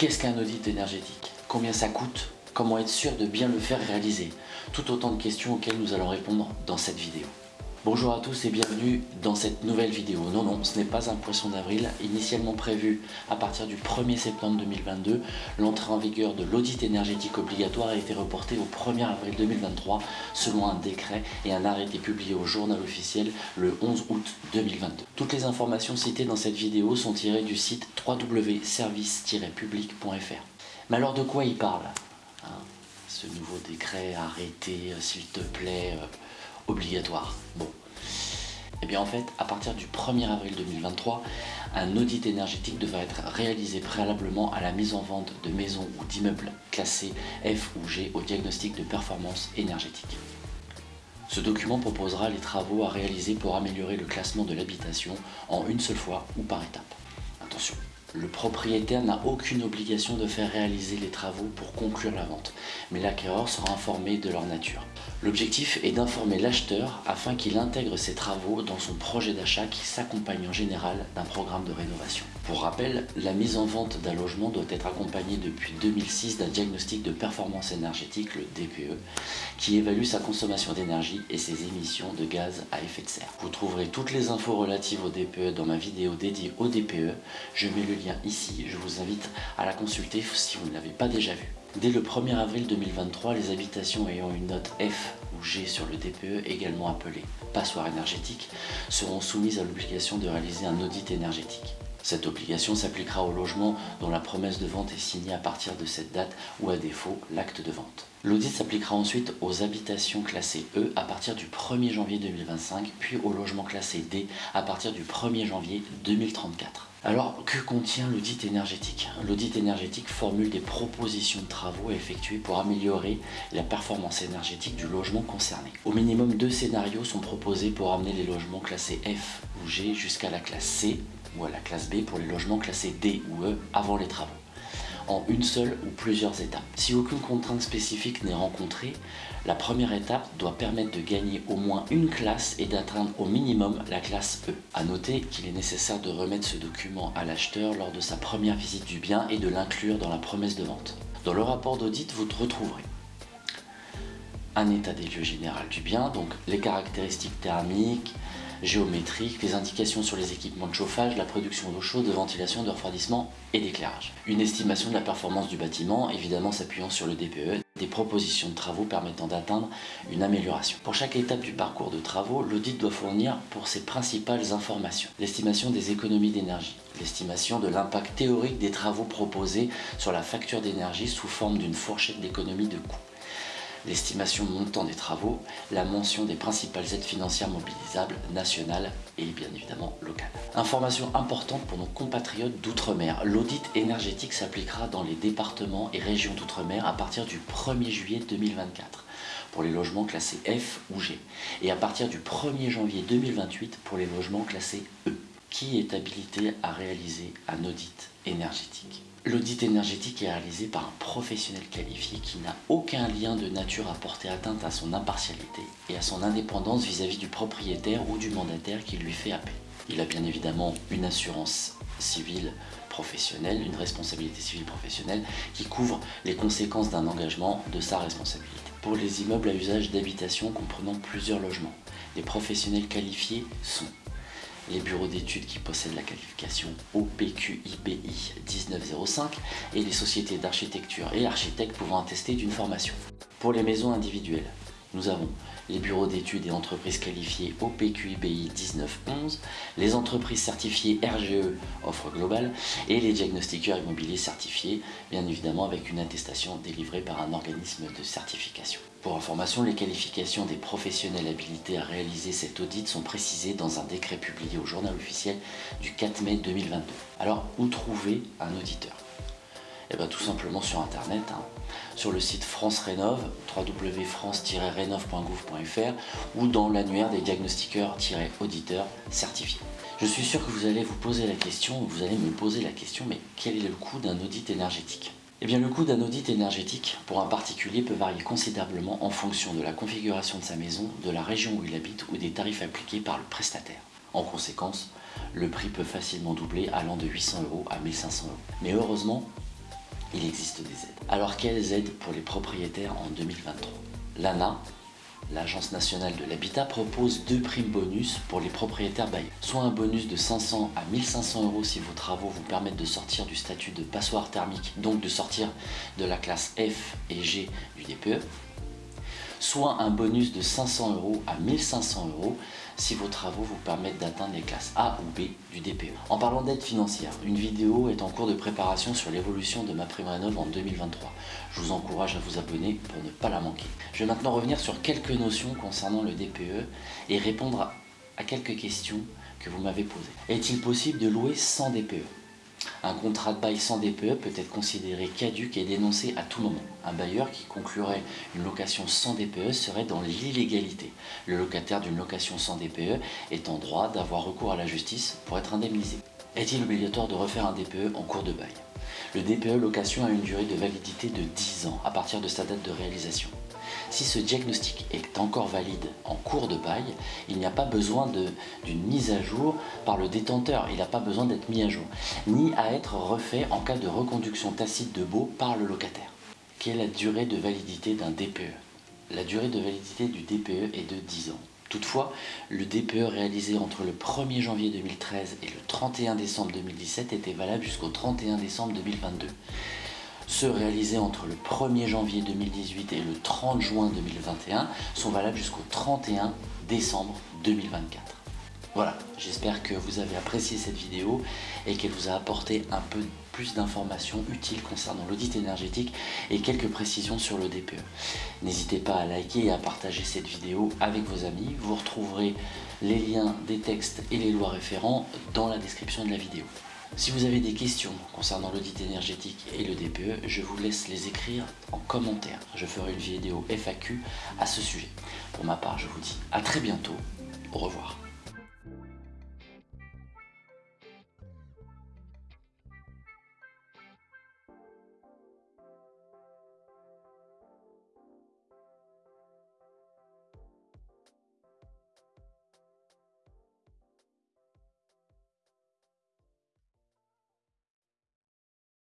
Qu'est-ce qu'un audit énergétique? Combien ça coûte? Comment être sûr de bien le faire réaliser? Tout autant de questions auxquelles nous allons répondre dans cette vidéo. Bonjour à tous et bienvenue dans cette nouvelle vidéo. Non, non, ce n'est pas un poisson d'avril. Initialement prévu à partir du 1er septembre 2022, l'entrée en vigueur de l'audit énergétique obligatoire a été reportée au 1er avril 2023 selon un décret et un arrêté publié au journal officiel le 11 août 2022. Toutes les informations citées dans cette vidéo sont tirées du site www.service-public.fr. Mais alors de quoi il parle hein? Ce nouveau décret arrêté, euh, s'il te plaît... Euh, obligatoire. Bon. Et eh bien en fait, à partir du 1er avril 2023, un audit énergétique devra être réalisé préalablement à la mise en vente de maisons ou d'immeubles classés F ou G au diagnostic de performance énergétique. Ce document proposera les travaux à réaliser pour améliorer le classement de l'habitation en une seule fois ou par étape. Attention, le propriétaire n'a aucune obligation de faire réaliser les travaux pour conclure la vente, mais l'acquéreur sera informé de leur nature. L'objectif est d'informer l'acheteur afin qu'il intègre ces travaux dans son projet d'achat qui s'accompagne en général d'un programme de rénovation. Pour rappel, la mise en vente d'un logement doit être accompagnée depuis 2006 d'un diagnostic de performance énergétique, le DPE, qui évalue sa consommation d'énergie et ses émissions de gaz à effet de serre. Vous trouverez toutes les infos relatives au DPE dans ma vidéo dédiée au DPE. Ici, je vous invite à la consulter si vous ne l'avez pas déjà vue. Dès le 1er avril 2023, les habitations ayant une note F ou G sur le DPE, également appelé passoire énergétique, seront soumises à l'obligation de réaliser un audit énergétique. Cette obligation s'appliquera aux logements dont la promesse de vente est signée à partir de cette date ou à défaut l'acte de vente. L'audit s'appliquera ensuite aux habitations classées E à partir du 1er janvier 2025 puis aux logements classés D à partir du 1er janvier 2034. Alors, que contient l'audit énergétique? L'audit énergétique formule des propositions de travaux à effectuer pour améliorer la performance énergétique du logement concerné. Au minimum, deux scénarios sont proposés pour amener les logements classés F ou G jusqu'à la classe C ou à la classe B pour les logements classés D ou E avant les travaux en une seule ou plusieurs étapes. Si aucune contrainte spécifique n'est rencontrée, la première étape doit permettre de gagner au moins une classe et d'atteindre au minimum la classe E. A noter qu'il est nécessaire de remettre ce document à l'acheteur lors de sa première visite du bien et de l'inclure dans la promesse de vente. Dans le rapport d'audit, vous retrouverez un état des lieux général du bien, donc les caractéristiques thermiques, géométriques, les indications sur les équipements de chauffage, la production d'eau chaude, de ventilation, de refroidissement et d'éclairage. Une estimation de la performance du bâtiment, évidemment s'appuyant sur le DPE, des propositions de travaux permettant d'atteindre une amélioration. Pour chaque étape du parcours de travaux, l'audit doit fournir pour ses principales informations. L'estimation des économies d'énergie, l'estimation de l'impact théorique des travaux proposés sur la facture d'énergie sous forme d'une fourchette d'économie de coûts l'estimation montant des travaux, la mention des principales aides financières mobilisables nationales et bien évidemment locales. Information importante pour nos compatriotes d'outre-mer, l'audit énergétique s'appliquera dans les départements et régions d'outre-mer à partir du 1er juillet 2024 pour les logements classés F ou G et à partir du 1er janvier 2028 pour les logements classés E. Qui est habilité à réaliser un audit énergétique? L'audit énergétique est réalisé par un professionnel qualifié qui n'a aucun lien de nature à porter atteinte à son impartialité et à son indépendance vis-à-vis du propriétaire ou du mandataire qui lui fait appel. Il a bien évidemment une assurance civile professionnelle, une responsabilité civile professionnelle qui couvre les conséquences d'un engagement de sa responsabilité. Pour les immeubles à usage d'habitation comprenant plusieurs logements, les professionnels qualifiés sont les bureaux d'études qui possèdent la qualification OPQIBI 1905 et les sociétés d'architecture et architectes pouvant attester d'une formation. Pour les maisons individuelles, nous avons les bureaux d'études et entreprises qualifiées OPQIBI 1911, les entreprises certifiées RGE offre globale et les diagnostiqueurs immobiliers certifiés, bien évidemment avec une attestation délivrée par un organisme de certification. Pour information, les qualifications des professionnels habilités à réaliser cet audit sont précisées dans un décret publié au journal officiel du 4 mai 2022. Alors, où trouver un auditeur? Eh bien tout simplement sur internet, hein sur le site France Rénov, www.france-rénov.gouv.fr ou dans l'annuaire des diagnostiqueurs-auditeurs certifiés. Je suis sûr que vous allez vous poser la question, vous allez me poser la question, mais quel est le coût d'un audit énergétique? Eh bien, le coût d'un audit énergétique pour un particulier peut varier considérablement en fonction de la configuration de sa maison, de la région où il habite ou des tarifs appliqués par le prestataire. En conséquence, le prix peut facilement doubler allant de 800 euros à 1500 euros. Mais heureusement, il existe des aides. Alors quelles aides pour les propriétaires en 2023 L'ANA, l'Agence nationale de l'habitat propose deux primes bonus pour les propriétaires bailleurs. Soit un bonus de 500 à 1500 euros si vos travaux vous permettent de sortir du statut de passoire thermique, donc de sortir de la classe F et G du DPE, soit un bonus de 500 euros à 1500 euros si vos travaux vous permettent d'atteindre les classes A ou B du DPE. En parlant d'aide financière, une vidéo est en cours de préparation sur l'évolution de ma prime rénov en 2023. Je vous encourage à vous abonner pour ne pas la manquer. Je vais maintenant revenir sur quelques notions concernant le DPE et répondre à quelques questions que vous m'avez posées. Est-il possible de louer sans DPE un contrat de bail sans DPE peut être considéré caduque et dénoncé à tout moment. Un bailleur qui conclurait une location sans DPE serait dans l'illégalité. Le locataire d'une location sans DPE est en droit d'avoir recours à la justice pour être indemnisé. Est-il obligatoire de refaire un DPE en cours de bail? Le DPE location a une durée de validité de 10 ans à partir de sa date de réalisation. Si ce diagnostic est encore valide en cours de bail, il n'y a pas besoin d'une mise à jour par le détenteur, il n'a pas besoin d'être mis à jour, ni à être refait en cas de reconduction tacite de baux par le locataire. Quelle est la durée de validité d'un DPE La durée de validité du DPE est de 10 ans. Toutefois, le DPE réalisé entre le 1er janvier 2013 et le 31 décembre 2017 était valable jusqu'au 31 décembre 2022 ceux réalisés entre le 1er janvier 2018 et le 30 juin 2021 sont valables jusqu'au 31 décembre 2024. Voilà, j'espère que vous avez apprécié cette vidéo et qu'elle vous a apporté un peu plus d'informations utiles concernant l'audit énergétique et quelques précisions sur le DPE. N'hésitez pas à liker et à partager cette vidéo avec vos amis. Vous retrouverez les liens des textes et les lois référents dans la description de la vidéo. Si vous avez des questions concernant l'audit énergétique et le DPE, je vous laisse les écrire en commentaire. Je ferai une vidéo FAQ à ce sujet. Pour ma part, je vous dis à très bientôt. Au revoir.